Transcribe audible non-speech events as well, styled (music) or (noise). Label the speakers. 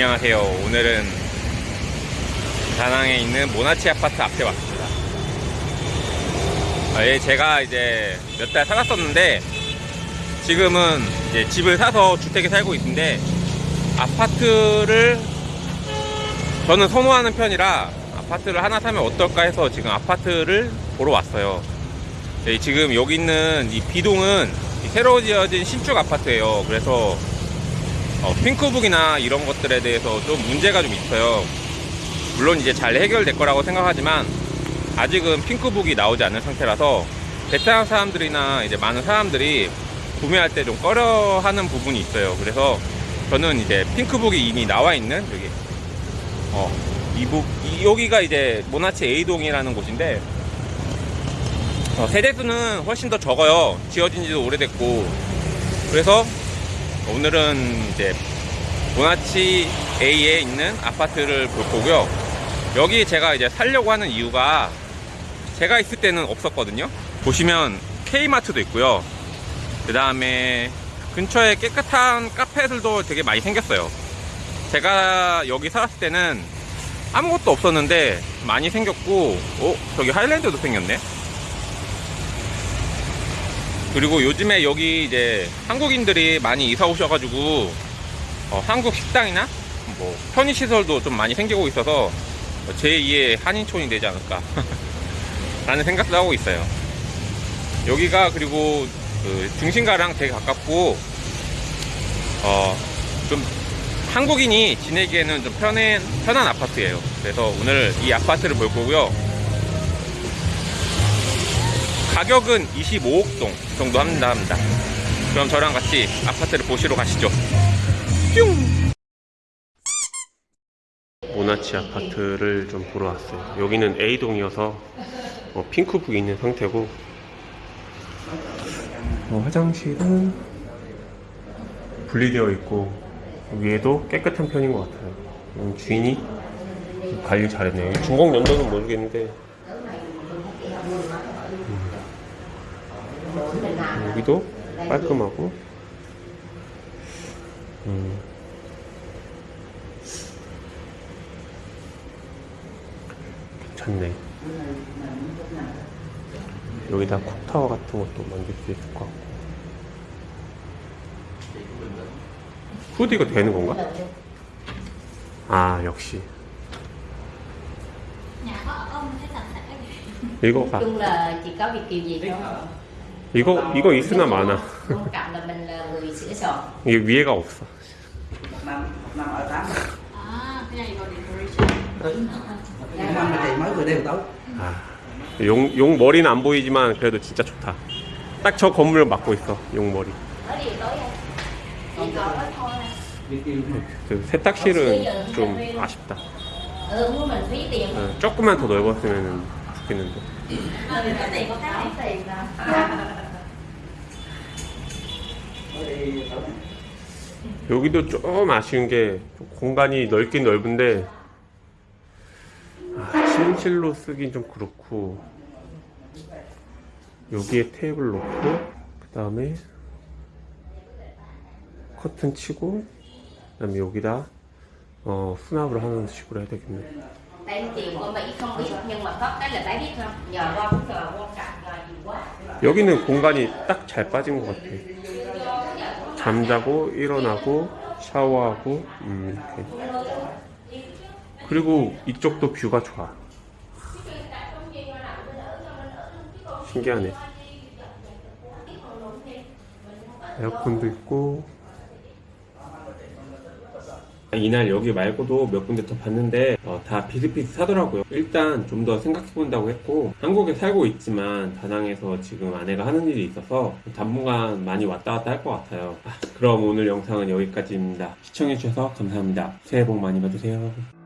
Speaker 1: 안녕하세요. 오늘은 다낭에 있는 모나치 아파트 앞에 왔습니다. 아, 예, 제가 이제 몇 달 살았었는데 지금은 이제 집을 사서 주택에 살고 있는데 아파트를 저는 선호하는 편이라 아파트를 하나 사면 어떨까 해서 지금 아파트를 보러 왔어요. 예, 지금 여기 있는 이 비동은 이 새로 지어진 신축 아파트예요. 그래서 어, 핑크북이나 이런 것들에 대해서 좀 문제가 좀 있어요. 물론 이제 잘 해결될 거라고 생각하지만 아직은 핑크북이 나오지 않은 상태라서 베트남 사람들이나 이제 많은 사람들이 구매할 때 좀 꺼려하는 부분이 있어요. 그래서 저는 이제 핑크북이 이미 나와 있는 여기 어, 이북 이- 여기가 이제 모나치 A동이라는 곳인데 어, 세대수는 훨씬 더 적어요. 지어진 지도 오래됐고 그래서 오늘은 이제 모나치 A에 있는 아파트를 볼 거고요. 여기 제가 이제 살려고 하는 이유가 제가 있을 때는 없었거든요. 보시면 K마트도 있고요. 그 다음에 근처에 깨끗한 카페들도 되게 많이 생겼어요. 제가 여기 살았을 때는 아무것도 없었는데 많이 생겼고, 어? 저기 하일랜드도 생겼네? 그리고 요즘에 여기 이제 한국인들이 많이 이사 오셔가지고 어, 한국 식당이나 뭐 편의시설도 좀 많이 생기고 있어서 제2의 한인촌이 되지 않을까 (laughs) 라는 생각도 하고 있어요. 여기가 그리고 그 중심가랑 되게 가깝고 어, 좀 한국인이 지내기에는 좀 편한, 편한 아파트예요. 그래서 오늘 이 아파트를 볼 거고요 가격은 25억 동 정도 합니다, 합니다. 그럼 저랑 같이 아파트를 보시러 가시죠. 뿅! 모나치 아파트를 좀 보러 왔어요. 여기는 A동이어서 어, 핑크북이 있는 상태고 어, 화장실은 분리되어 있고 위에도 깨끗한 편인 것 같아요. 음, 주인이 관리 잘했네요. 중공 연도는 모르겠는데 여기도 깔끔하고 음. 괜찮네 여기다 쿡타워 같은 것도 만들 수 있을 것 같고 후드가 되는 건가? 아 역시
Speaker 2: gì
Speaker 1: 이거가 이거 이거 있으나
Speaker 3: soạn
Speaker 1: 이게 위에가 없어 아, 용, 용 머리는 안 보이지만 그래도 진짜 좋다. 딱 저 건물을 맡고 있어, 용 머리. 그 세탁실은 좀 아쉽다. 어, 조금만 더 넓었으면 좋겠는데. 여기도 좀 아쉬운 게 공간이 넓긴 넓은데 아, 침실로 쓰긴 좀 그렇고 여기에 테이블 놓고 그 다음에 커튼 치고 그 다음에 여기다 어, 수납을 하는 식으로 해야 되겠네. 여기는 공간이 딱 잘 빠진 것 같아. 잠자고 일어나고 샤워하고 음, 이렇게. 그리고 이쪽도 뷰가 좋아. 신기하네. 에어컨도 있고. 이날 여기 말고도 몇 군데 더 봤는데 어, 다 비슷비슷하더라고요. 일단 좀 더 생각해본다고 했고 한국에 살고 있지만 다낭에서 지금 아내가 하는 일이 있어서 당분간 많이 왔다 갔다 할 것 같아요. 아, 그럼 오늘 영상은 여기까지입니다. 시청해주셔서 감사합니다. 새해 복 많이 받으세요.